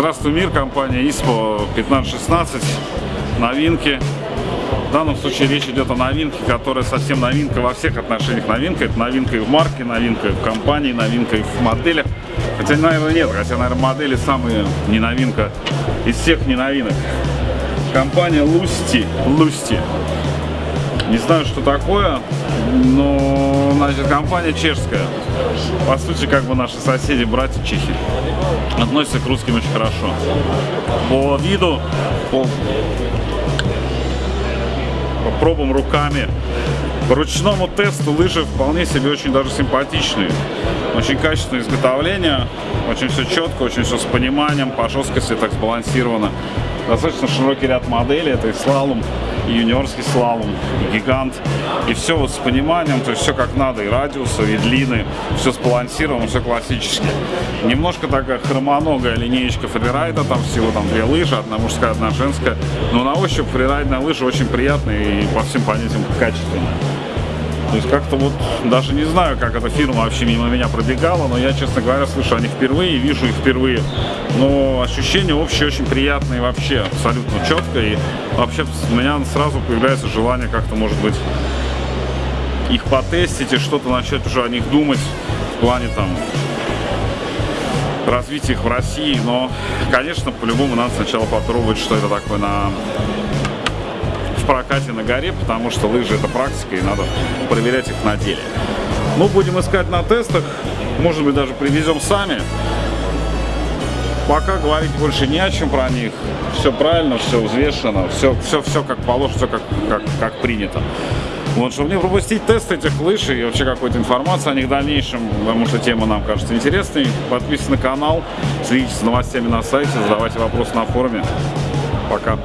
Сумир, компания ISPO 1516, новинки. В данном случае речь идет о новинке, которая совсем новинка во всех отношениях новинка. Это новинка и в марке, новинка и в компании, новинка и в моделях. Хотя, наверное, нет, хотя, наверное, модели самые не новинка из всех не новинок. Компания Lusty, Lusty. Не знаю, что такое, но, значит, компания чешская. По сути, как бы наши соседи, братья чехи. Относятся к русским очень хорошо. По виду, по, по пробам руками, по ручному тесту лыжи вполне себе очень даже симпатичные. Очень качественное изготовление, очень все четко, очень все с пониманием, по жесткости так сбалансировано. Достаточно широкий ряд моделей, это и слалом, юниорский слалом, гигант. И все вот с пониманием, то есть все как надо, и радиусы, и длины, все сбалансировано, все классически. Немножко такая хромоногая линеечка фрирайда, там всего там две лыжи, одна мужская, одна женская. Но на ощупь фрирайдная лыжа очень приятная и по всем понятиям качественная. То есть как-то вот даже не знаю, как эта фирма вообще мимо меня пробегала, но я, честно говоря, слышу о них впервые, вижу их впервые. Но ощущения общие очень приятные вообще, абсолютно четко. И вообще у меня сразу появляется желание как-то, может быть, их потестить и что-то начать уже о них думать в плане там развития их в России. Но, конечно, по-любому надо сначала попробовать, что это такое на в прокате на горе, потому что лыжи это практика и надо проверять их на деле. Ну, будем искать на тестах, может быть даже привезем сами. Пока говорить больше не о чем про них. Все правильно, все взвешено, все, все, все как положено, все как, как, как принято. Вот, чтобы не пропустить тест этих лыж и вообще какой-то информации о них в дальнейшем, потому что тема нам кажется интересной, подписывайтесь на канал, следите за новостями на сайте, задавайте вопросы на форуме. Пока.